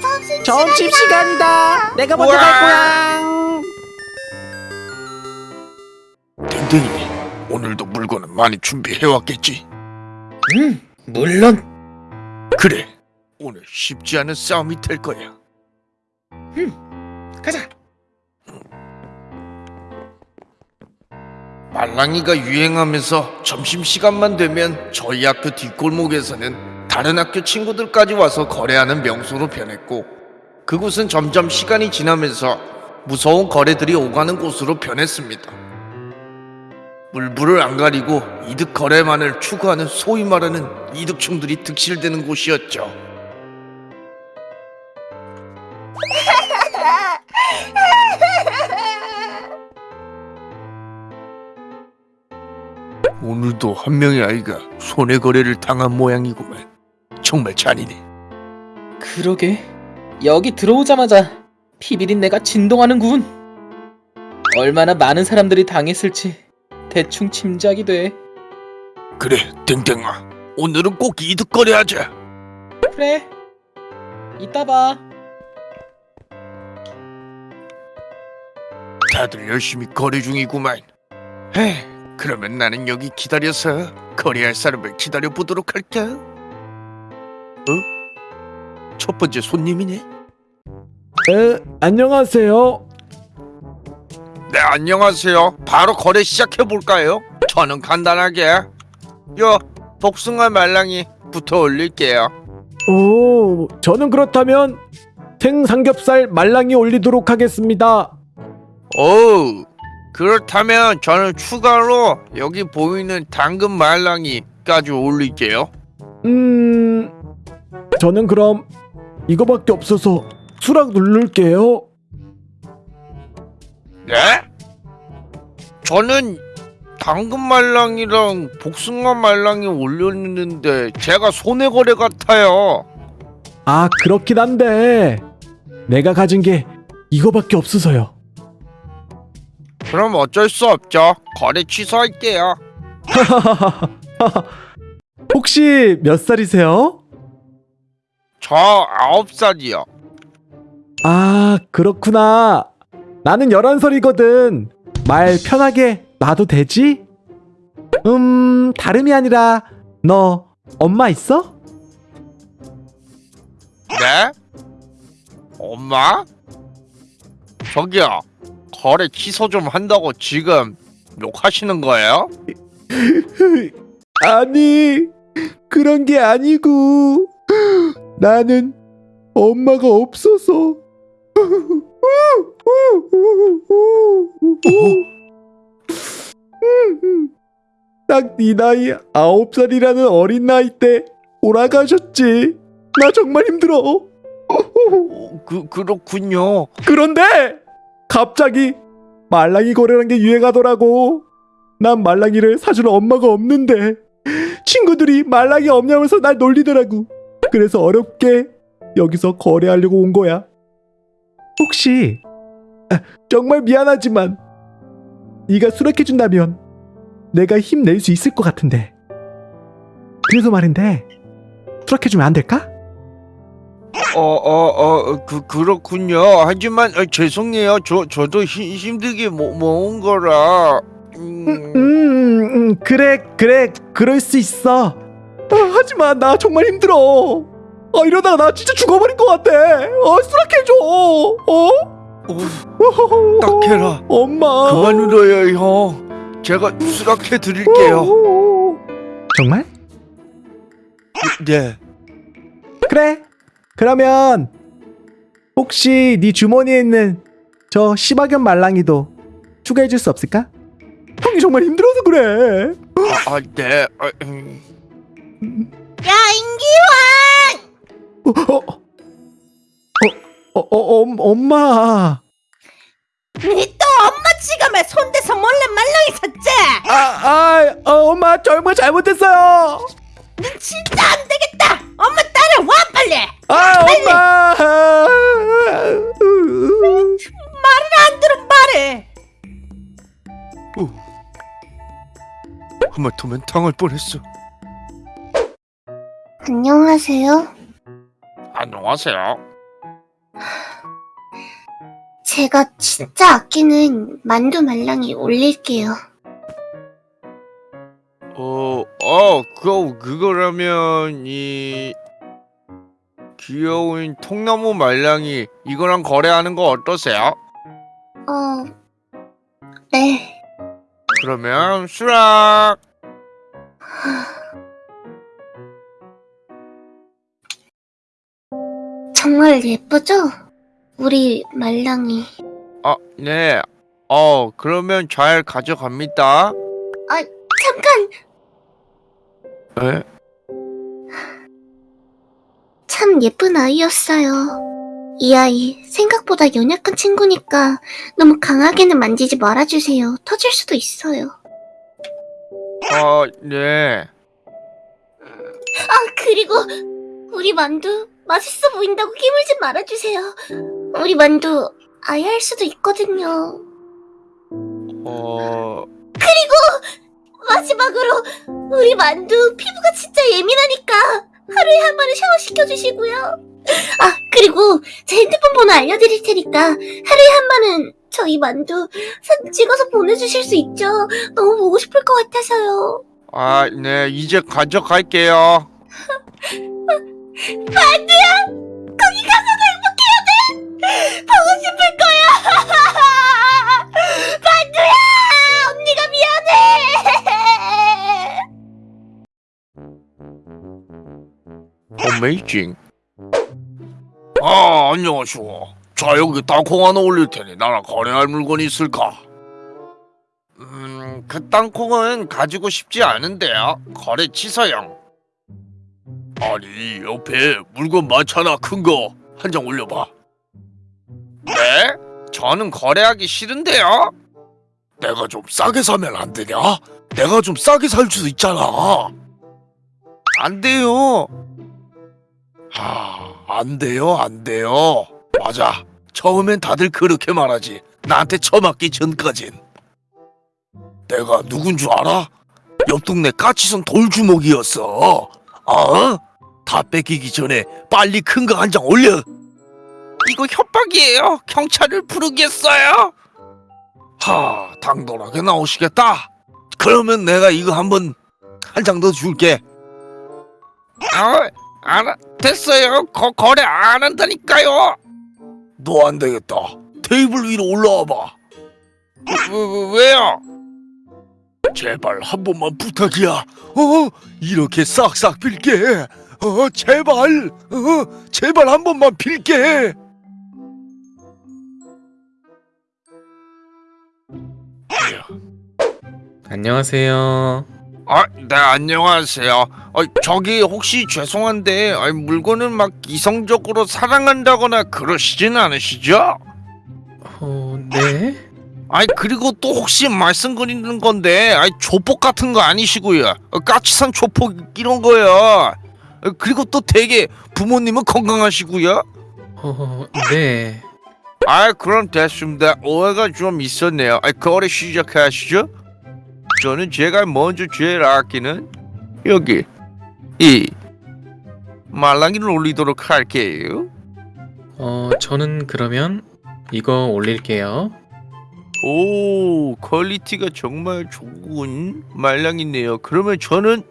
점심 점심 시간이다 내가 먼저. 갈 거야 댕댕이 오늘도 물건은 많이 준비해 왔겠지? 음, 물론 그래 오늘 쉽지 않은 싸움이 될 거야 가자. 말랑이가 유행하면서 점심시간만 되면 저희 학교 뒷골목에서는 다른 학교 친구들까지 와서 거래하는 명소로 변했고 그곳은 점점 시간이 지나면서 무서운 거래들이 오가는 곳으로 변했습니다. 물불을 안 가리고 이득 거래만을 추구하는 소위 말하는 이득충들이 득실되는 곳이었죠. 오늘도 한 명의 아이가 손해 거래를 당한 모양이구만. 정말 잔인해. 그러게. 여기 들어오자마자 피비린 내가 진동하는군. 얼마나 많은 사람들이 당했을지 대충 짐작이 돼. 그래, 땡땡아. 오늘은 꼭 이득 거래하자. 그래. 이따 봐. 다들 열심히 거래 중이구만. 에이, 그러면 나는 여기 기다려서 거래할 사람을 기다려 보도록 할까? 어? 첫 번째 손님이네. 에, 안녕하세요 네, 안녕하세요. 바로 거래 시작해 볼까요? 저는 간단하게 요 복숭아 말랑이 붙어 올릴게요. 오 저는 그렇다면 생삼겹살 말랑이 올리도록 하겠습니다 오, 그렇다면 저는 추가로 여기 보이는 당근 말랑이까지 올릴게요. 음 저는 그럼 이거밖에 없어서 수락 누를게요 네? 저는 당근 말랑이랑 복숭아 말랑이 올렸는데 제가 손해 거래 같아요. 아 그렇긴 한데 내가 가진 게 이거밖에 없어서요 그럼 어쩔 수 없죠. 거래 취소할게요. 혹시 몇 살이세요? 저 아홉 살이요. 아 그렇구나 나는 11살이거든 말 편하게 놔도 되지? 음 다름이 아니라 너 엄마 있어? 네? 엄마? 저기요. 거래 취소 좀 한다고 지금 욕하시는 거예요? 아니 그런 게 아니고 나는 엄마가 없어서 딱 네 나이 아홉 살이라는 어린 나이 때 돌아가셨지 나 정말 힘들어 어, 그 그렇군요. 그런데 갑자기 말랑이 거래라는 게 유행하더라고. 난 말랑이를 사줄 엄마가 없는데 친구들이 말랑이 없냐면서 날 놀리더라고. 그래서 어렵게 여기서 거래하려고 온 거야. 혹시 아, 정말 미안하지만 네가 수락해 준다면 내가 힘낼 수 있을 것 같은데. 그래서 말인데 수락해 주면 안 될까? 어, 어, 어, 그, 그렇군요. 하지만, 어, 죄송해요. 저, 저도 힘, 힘들게 모, 모은 거라. 음, 음, 음, 음, 그래, 그래, 그럴 수 있어. 아, 하지만 나 정말 힘들어. 아, 이러다가 나 진짜 죽어버릴 것 같아. 어, 수락해줘. 어? 어, 딱해라. 엄마. 그만 울어요, 형. 제가 수락해 드릴게요. 정말? 네. 그래. 그러면 혹시 네 주머니에 있는 저 시바견 말랑이도 추가해 줄 수 없을까? 형이 정말 힘들어서 그래. 아, 아, 네. 아, 음. 야 인기왕! 어, 어, 어, 어, 어, 엄- 엄마. 니또 엄마 지갑에 손대서 몰래 말랑이 샀지? 아, 아, 어, 엄마 정말 잘못했어요. 넌 진짜 안 되겠다! 엄마 따라와 빨리! 아, 엄마. 말을 안 들은 말해! 하마터면 당할 뻔했어. 안녕하세요. 안녕하세요. 제가 진짜 아끼는 만두 말랑이 올릴게요. 어, 어, 그, 그거라면, 이, 귀여운 통나무 말랑이, 이거랑 거래하는 거 어떠세요? 어, 네. 그러면, 수락! 정말 예쁘죠? 우리 말랑이. 아, 네. 어, 그러면 잘 가져갑니다. 잠깐! 에? 참 예쁜 아이였어요. 이 아이 생각보다 연약한 친구니까 너무 강하게는 만지지 말아주세요. 터질 수도 있어요. 어, 네. 아 그리고 우리 만두 맛있어 보인다고 끼물지 말아주세요. 우리 만두 아예 할 수도 있거든요. 어, 마지막으로 우리 만두 피부가 진짜 예민하니까 하루에 한 번은 샤워시켜주시고요. 아 그리고 제 핸드폰 번호 알려드릴 테니까 하루에 한 번은 저희 만두 사진 찍어서 보내주실 수 있죠? 너무 보고 싶을 것 같아서요. 아, 네. 이제 가져갈게요. 거기 가서도 행복해야 돼. 보고 싶을 거야. 만두야, 언니가 미안해. 어메이징. 아, 안녕하쇼. 자, 여기 땅콩 하나 올릴 테니 나랑 거래할 물건이 있을까? 음, 그 땅콩은 가지고 싶지 않은데요. 거래 취소용. 아니, 옆에 물건 많잖아, 큰 거. 한 장 올려봐. 네? 저는 거래하기 싫은데요. 내가 좀 싸게 사면 안 되냐? 내가 좀 싸게 살 수 있잖아. 안 돼요. 하, 안 돼요, 안 돼요. 맞아. 처음엔 다들 그렇게 말하지. 나한테 처맞기 전까진. 내가 누군 줄 알아? 옆 동네 까치손 돌주먹이었어. 어? 다 뺏기기 전에 빨리 큰 거 한 장 올려. 이거 협박이에요. 경찰을 부르겠어요. 하, 당돌하게 나오시겠다. 그러면 내가 이거 한번 한 장 더 줄게. 아, 알아, 됐어요. 거, 거래 안 한다니까요. 너 안 되겠다. 테이블 위로 올라와 봐. 왜, 왜, 요 제발 한 번만 부탁이야. 어, 이렇게 싹싹 빌게. 어, 제발. 어, 제발 한 번만 빌게. 안녕하세요. 아, 네, 안녕하세요. 어, 저기 혹시 죄송한데 아니, 물건을 막 이성적으로 사랑한다거나 그러시진 않으시죠? 어, 네? 아니 그리고 또 혹시 말씀드리는 건데 아니 조폭 같은 거 아니시고요 어, 까치산 조폭 이런 거요 어, 그리고 또 되게 부모님은 건강하시고요? 어, 네. 아 그럼 됐습니다. 오해가 좀 있었네요. 아 거래 시작하시죠. 저는 제가 먼저 제일 아끼는 여기 이 말랑이를 올리도록 할게요. 어, 저는 그러면 이거 올릴게요. 오 quality가 정말 좋은 말랑이네요. 그러면 저는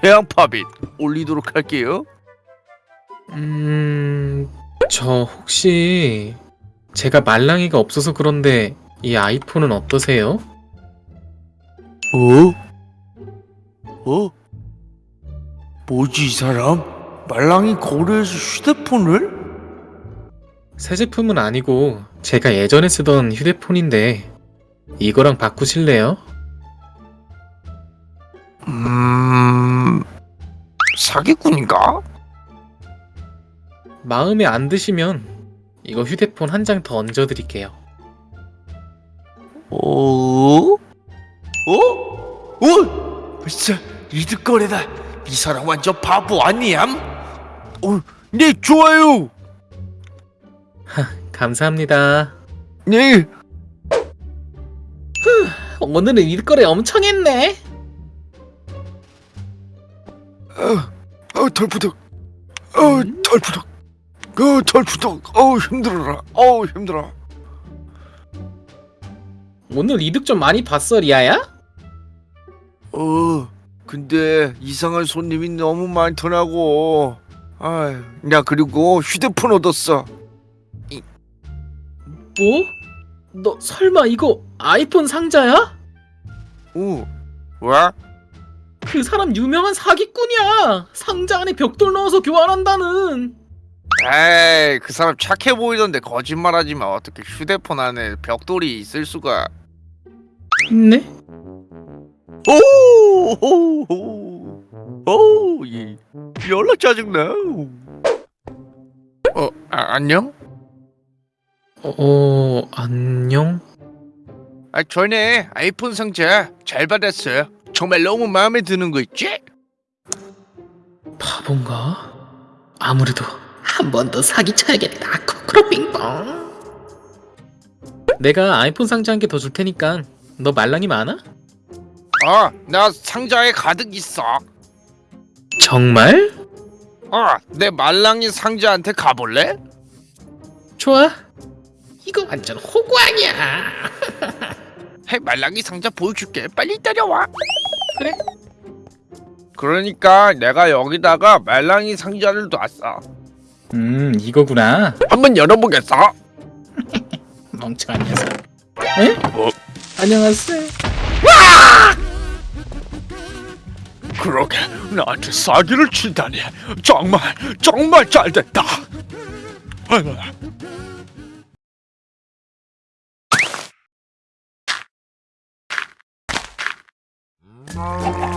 태양 pop it 올리도록 할게요 음, 저 혹시 제가 말랑이가 없어서 그런데 이 아이폰은 어떠세요? 어? 어? 뭐지 이 사람? 말랑이 거래에서 휴대폰을? 새 제품은 아니고 제가 예전에 쓰던 휴대폰인데 이거랑 바꾸실래요? 음... 사기꾼인가? 마음에 안 드시면 이거 휴대폰 한 장 더 얹어드릴게요. 어? 어? 어? 진짜 리드거래다 이 사람 완전 바보 아니ям? 어, 네 좋아요 감사합니다. 네 오늘은 일거래 엄청 했네. 어, 털푸덕. 어, 털푸덕. 그 털추덕. 어우 힘들어라. 어우 힘들어. 오늘 이득 좀 많이 봤어 리아야? 어 근데 이상한 손님이 너무 많더라고. 아야 그리고 휴대폰 얻었어. 뭐? 너 설마 이거 아이폰 상자야? 오 왜? 그 사람 유명한 사기꾼이야. 상자 안에 벽돌 넣어서 교환한다는. 에이 그 사람 착해 보이던데 거짓말하지 마 어떻게 휴대폰 안에 벽돌이 있을 수가 있네? 오오오오예 연락 짜증나 어 아, 안녕 어, 안녕? 아 전에 아이폰 상자 잘 받았어요 정말 너무 마음에 드는 거 있지 바본가? 아무래도 한 번 더 사기쳐야겠다. 코크로 빙봉. 내가 아이폰 상자 한 개 더 줄 테니까 너 말랑이 많아? 어 나 상자에 가득 있어 정말? 어 내 말랑이 상자한테 가볼래 좋아. 이거 완전 호구아니야. 해 말랑이 상자 보여줄게 빨리 따라와 그래. 그러니까 내가 여기다가 말랑이 상자를 놨어 음, 이거구나. 한번 열어보겠어 멍청한 녀석. 에? 어? 안녕하세요. 그러게 나한테 사기를 치다니 정말 정말 잘됐다 Oh.